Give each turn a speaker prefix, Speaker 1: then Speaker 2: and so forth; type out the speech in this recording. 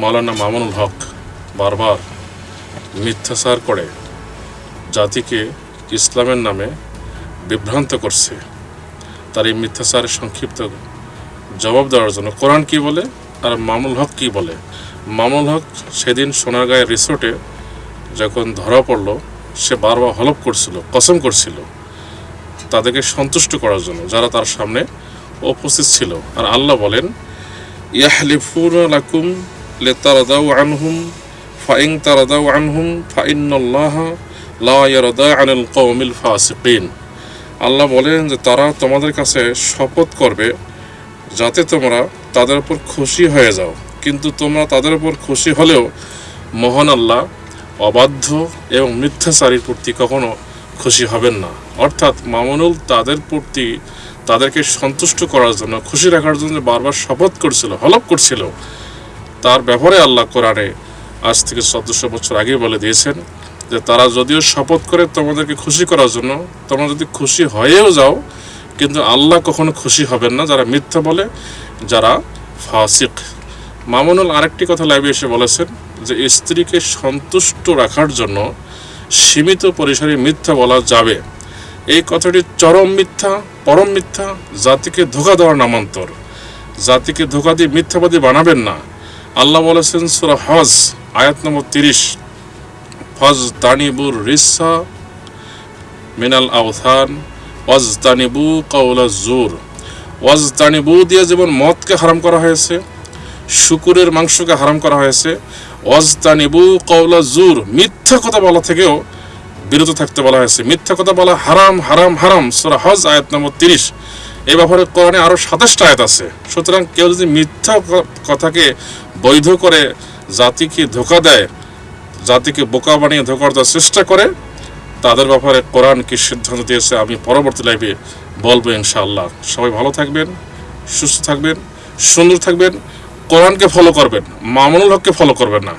Speaker 1: মাওলানা মামুনুল হক বারবার মিথ্যাচার করে জাতিকে ইসলামের নামে বিভ্রান্ত করছে, তার এই মিথ্যাচারের সংক্ষিপ্ত জবাব দেওয়ার জন্য। কোরআন কি বলে আর মামুল হক কি বলে? মামুল হক সেদিন সোনারগাঁয়ের রিসোর্টে যখন ধরা পড়ল, সে বারবার হলপ করছিল, কসম করছিল, তাদেরকে সন্তুষ্ট করার জন্য, যারা তার সামনে উপস্থিত ছিল। আর আল্লাহ বলেন, ইয়াহলিফুন লাকুম লেতারাদাউ আনহুম ফাইং তারাদাউ আনহুম ফাইন্নাল্লাহ লা ইয়ারদা আনিল কওমিল ফাসিকিন আল্লাহ বলেন যে তারা তোমাদের কাছে শপথ করবে যাতে তোমরা তাদের উপর খুশি হয়ে যাও। কিন্তু তোমরা তাদের উপর খুশি হলেও মহান আল্লাহ অবাধ্য এবং মিথ্যাচারীর প্রতি কখনো খুশি হবেন না। অর্থাৎ মামুনুল তাদের প্রতি তাদেরকে সন্তুষ্ট করার জন্য, খুশি রাখার জন্য বারবার শপথ করছিল হলপ করছিল। তার ব্যাপারে আল্লাহ কোরআনে আজ থেকে চোদ্দশো বছর আগে বলে দিয়েছেন যে তারা যদিও শপথ করে তোমাদেরকে খুশি করার জন্য, তোমরা যদি খুশি হয়েও যাও, কিন্তু আল্লাহ কখনো খুশি হবেন না। যারা মিথ্যা বলে, যারা ফাসিক। মামুনুল আরেকটি কথা লাইভে এসে বলেছেন যে স্ত্রীকে সন্তুষ্ট রাখার জন্য সীমিত পরিসরে মিথ্যা বলা যাবে। এই কথাটি চরম মিথ্যা, পরম মিথ্যা, জাতিকে ধোকা দেওয়ার নামান্তর। জাতিকে ধোকা দিয়ে মিথ্যাবাদী বানাবেন না। আল্লাহ বলেছেন, সুরা হজ আয়াত নম্বর তিরিশ। ফজ তানিবুর রিসা মিনাল আউথান ওয়াজ তানিবু কাউলা জুর। ওয়াজ তানিবু দিয়ে যেমন মদকে হারাম করা হয়েছে, শুকুরের মাংসকে হারাম করা হয়েছে, ওয়াজ তানিবু কাউলা জুর, মিথ্যা কথা বলা থেকেও বিরত থাকতে বলা হয়েছে। মিথ্যা কথা বলা হারাম হারাম হারাম, সুরা হজ আয়াত নম্বর তিরিশ। এই ব্যাপারে কোরআনে আরও সাতাশটা আয়াত আছে। সুতরাং কেউ যদি মিথ্যা কথাকে বৈধ করে জাতিকে ধোকা দেয়, জাতিকে বোকা বানিয়ে ধোকা দেওয়ার চেষ্টা করে, তাদের ব্যাপারে কোরআন কি সিদ্ধান্ত দিয়েছে আমি পরবর্তী লাইভে বলব ইনশাআল্লাহ। সবাই ভালো থাকবেন, সুস্থ থাকবেন, সুন্দর থাকবেন, কোরআনকে ফলো করবেন, মামুনুল হককে ফলো করবেন না।